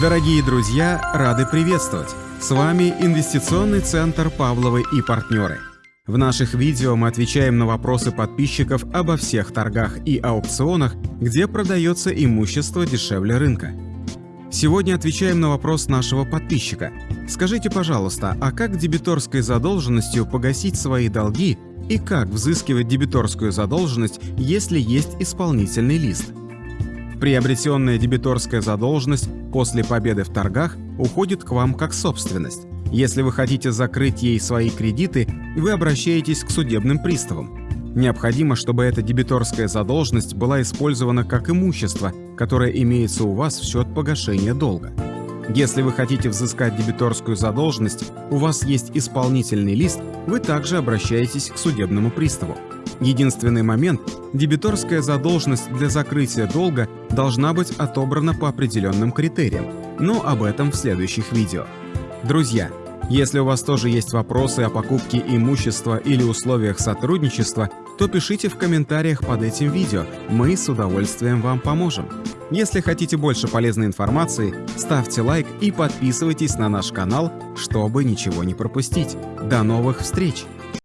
Дорогие друзья, рады приветствовать! С вами Инвестиционный центр «Павловы и партнеры». В наших видео мы отвечаем на вопросы подписчиков обо всех торгах и аукционах, где продается имущество дешевле рынка. Сегодня отвечаем на вопрос нашего подписчика. Скажите, пожалуйста, а как дебиторской задолженностью погасить свои долги и как взыскивать дебиторскую задолженность, если есть исполнительный лист? Приобретенная дебиторская задолженность после победы в торгах уходит к вам как собственность. Если вы хотите закрыть ей свои кредиты, вы обращаетесь к судебным приставам. Необходимо, чтобы эта дебиторская задолженность была использована как имущество, которое имеется у вас в счет погашения долга. Если вы хотите взыскать дебиторскую задолженность, у вас есть исполнительный лист, вы также обращаетесь к судебному приставу. Единственный момент – дебиторская задолженность для закрытия долга должна быть отобрана по определенным критериям, но об этом в следующих видео. Друзья, если у вас тоже есть вопросы о покупке имущества или условиях сотрудничества, то пишите в комментариях под этим видео, мы с удовольствием вам поможем. Если хотите больше полезной информации, ставьте лайк и подписывайтесь на наш канал, чтобы ничего не пропустить. До новых встреч!